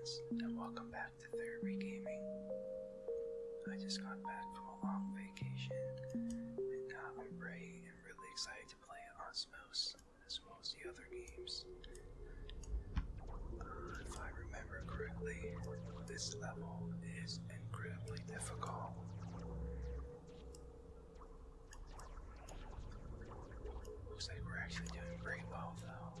fans, and welcome back to Therapy Gaming. I just got back from a long vacation, and now I'm ready and really excited to play Osmos, as well as the other games. Uh, if I remember correctly, this level is incredibly difficult. Looks like we're actually doing pretty well, though.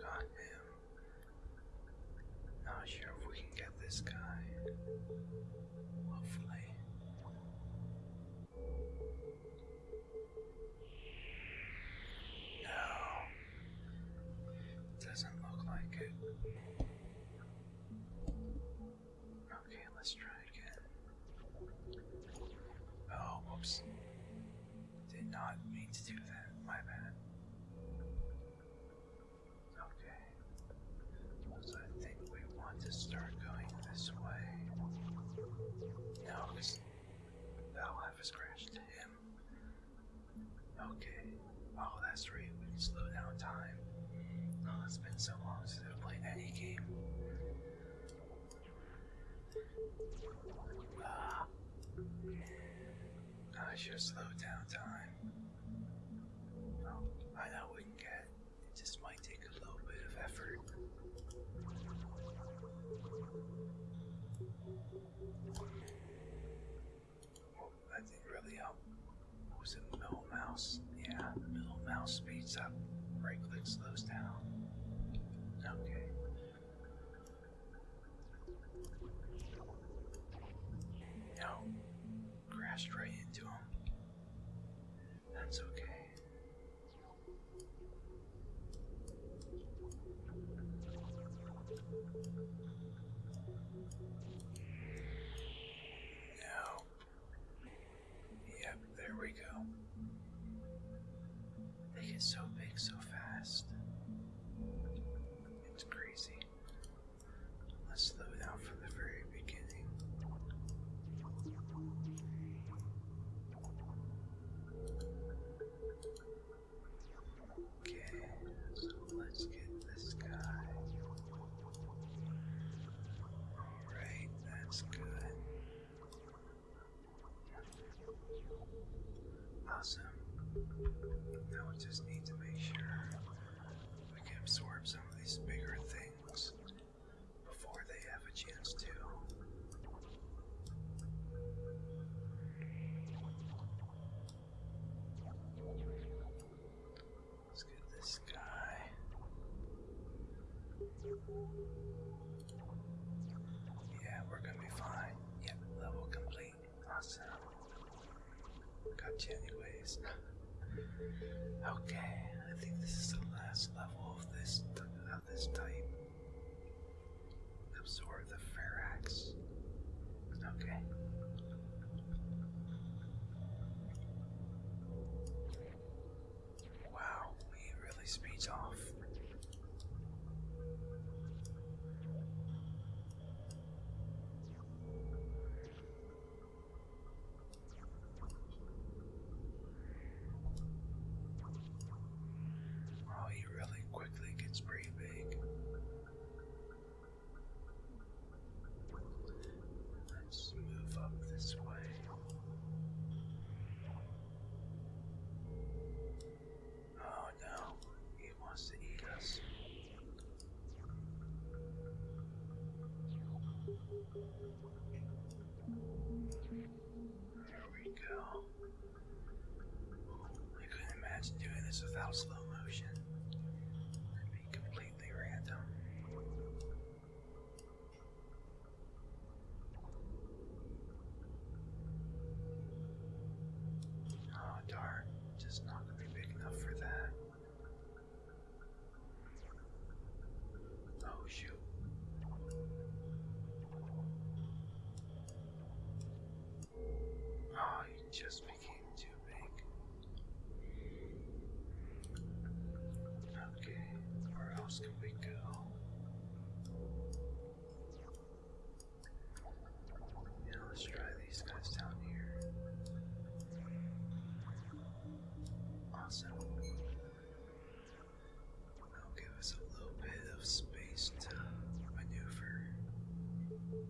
Got him. Not sure if we can get this guy. Hopefully. No. Doesn't look like it. Okay, let's try again. Oh, whoops. We can slow down time. Oh, it's been so long since I've played any game. Ah. I should slow down time. Mouse speeds up. Right click slows down. Okay. No. Crashed right into him. That's okay. Get so big so fast. It's crazy. Let's slow down from the very beginning. Okay, so let's get this guy. Alright, that's good. Awesome. Now we just need to make sure we can absorb some of these bigger things before they have a chance to. Let's get this guy. Yeah, we're gonna be fine. Yep, level complete. Awesome. Gotcha anyways. Okay, I think this is the last level of this of this type. Absorb the Ferrax. Okay. There we go. I couldn't imagine doing this without slow motion.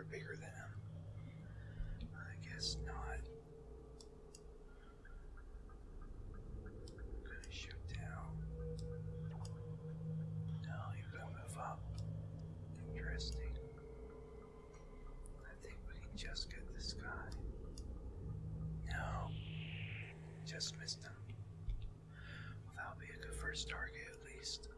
are bigger than him. I guess not. I'm gonna shoot down. No, you're gonna move up. Interesting. I think we can just get this guy. No. Just missed him. Well, that'll be a good first target at least.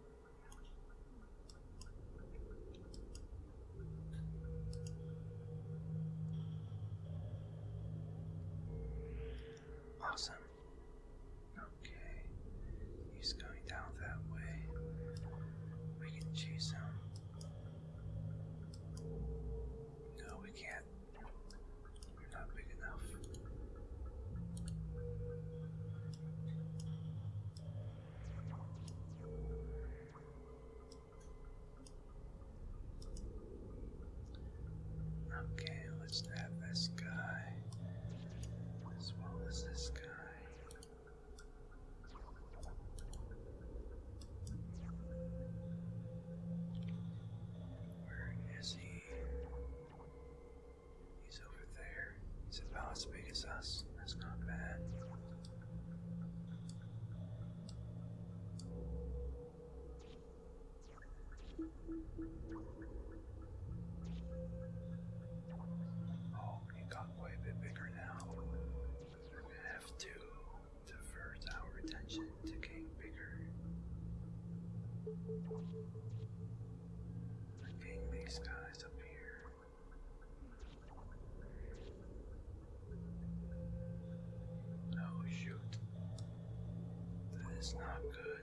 Getting. Oh shoot. That is not good.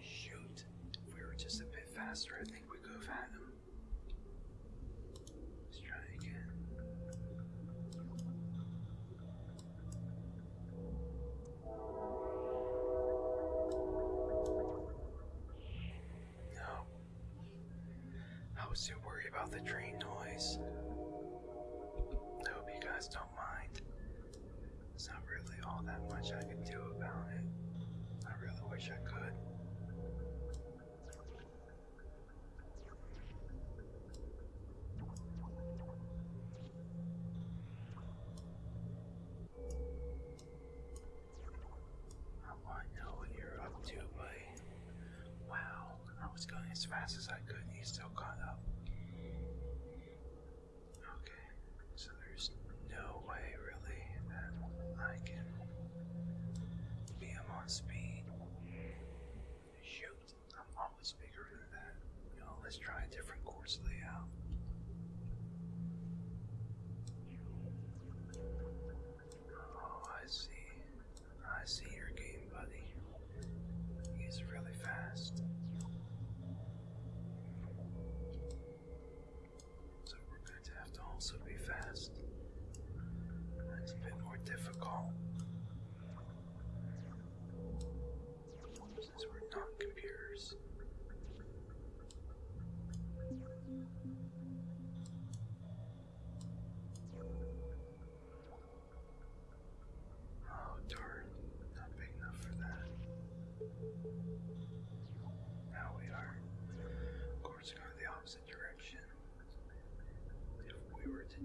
Shoot, if we were just a bit faster, I think we could have had him. Let's try again. No. I was too worried about the train noise. I hope you guys don't mind. There's not really all that much I can do about it. I really wish I could. I want to know what you're up to, buddy. Wow, I was going as fast as I could and you still caught up. Okay, so there's no way really that I can be him on speed. Shoot, I'm always bigger than that. You know, let's try a different course layout.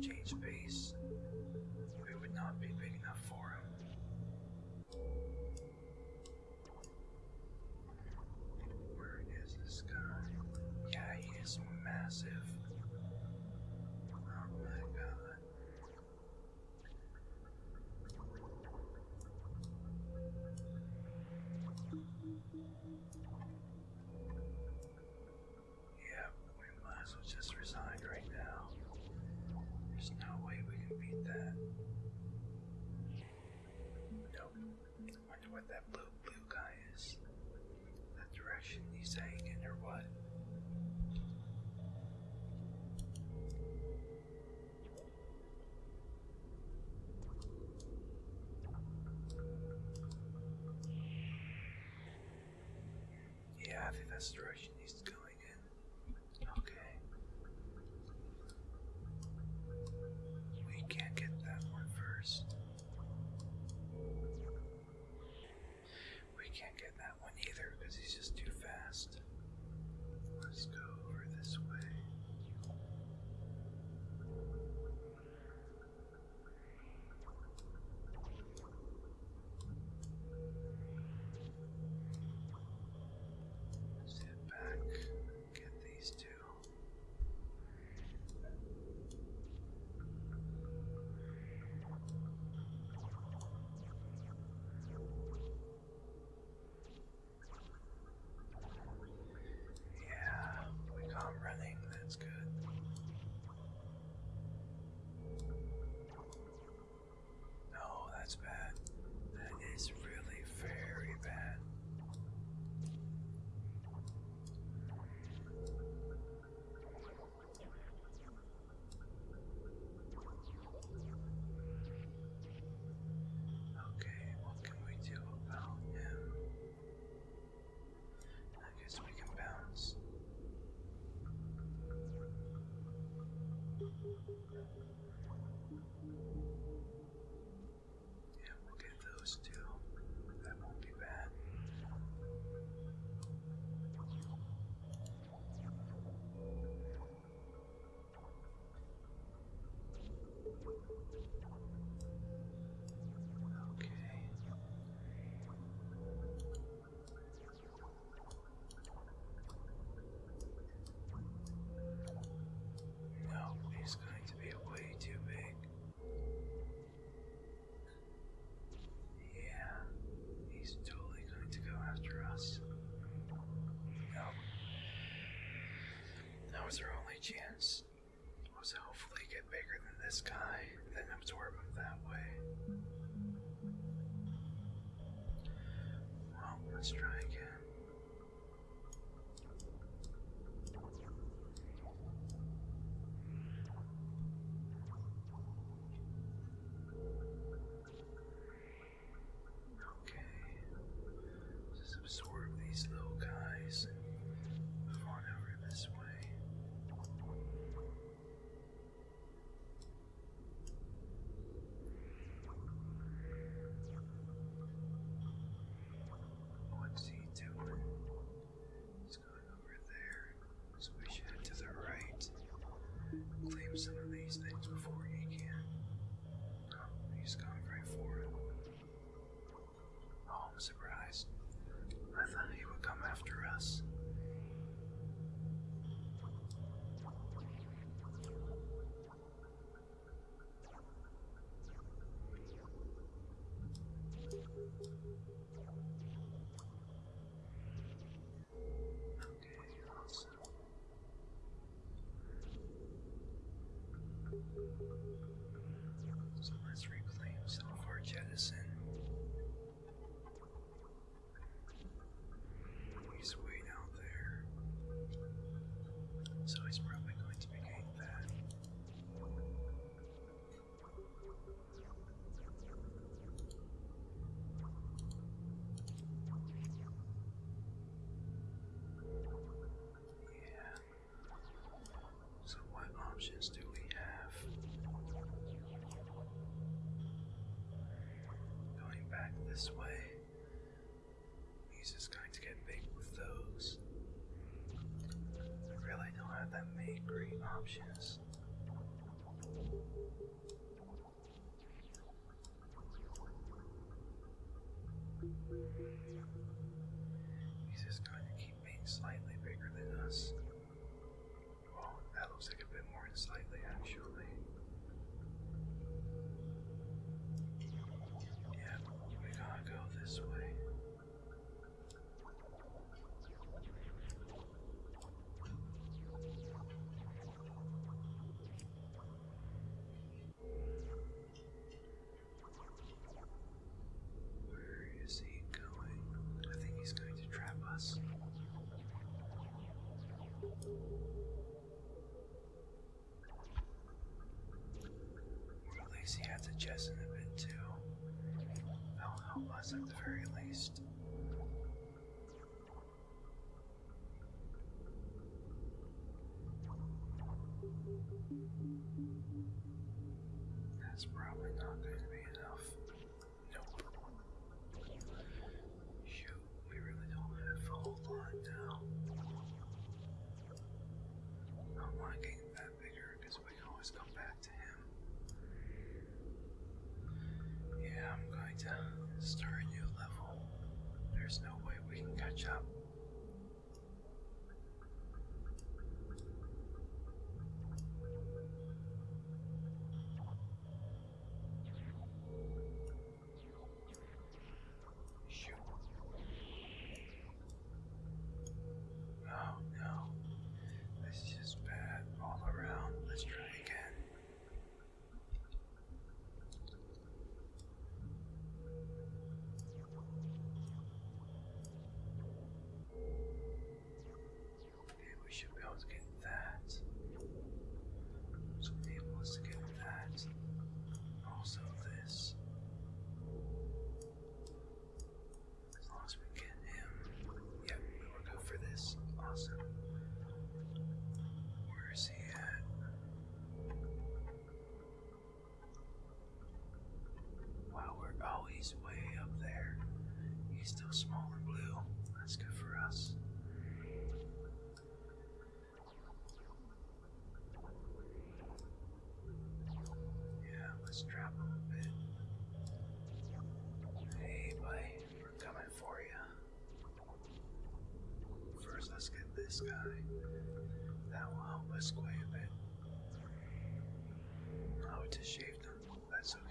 Change pace, we would not be big enough for him. Where is this guy? Yeah, he is massive. Oh my god. Yeah, we might as well just resign right now. There's no way we can beat that. Nope. Wonder what that blue blue guy is. That direction he's saying in or what? Yeah, I think that's the direction he's going in. Okay. We can't get that one first. We can't get that one either because he's just too fast. Let's go Yeah, we'll get those too. That won't be bad. Let's try again. Okay. Just absorb these little this way. He's just going to get big with those. I really don't have that many great options. very least. That's probably not going to be enough. Nope. Shoot, we really don't have a whole lot now. I'm liking that bigger because we can always come back to him. Yeah, I'm going to start there's no way we can catch up. Course, let's get this guy. That will help us quite a bit. Oh, it just shaved him. That's okay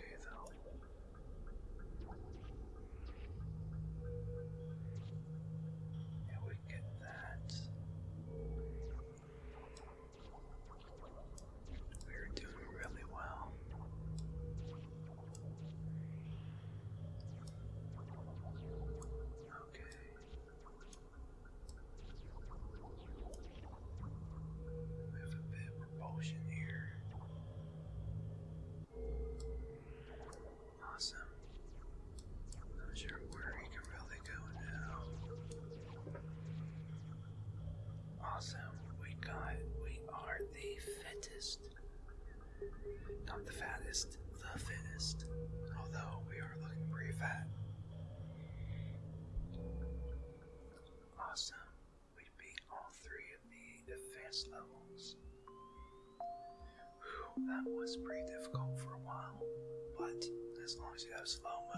Awesome. We got, we are the fittest. Not the fattest, the fittest. Although we are looking pretty fat. Awesome. We beat all three of the advanced levels. Whew, that was pretty difficult for a while, but as long as you have slow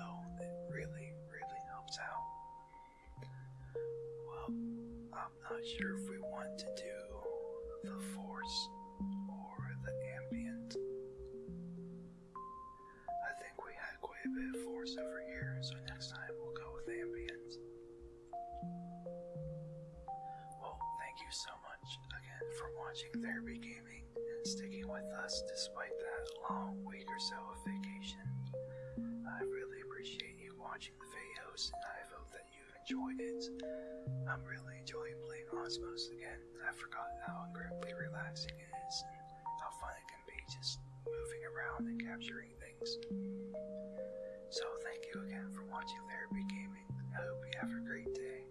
Um, I'm not sure if we want to do the force or the ambient. I think we had quite a bit of force over here, so next time we'll go with ambient. Well, thank you so much again for watching Therapy Gaming and sticking with us despite that long week or so of vacation. I really appreciate you watching the videos and I it. I'm really enjoying playing Osmos again. I forgot how incredibly relaxing it is and how fun it can be just moving around and capturing things. So thank you again for watching Therapy Gaming. I hope you have a great day.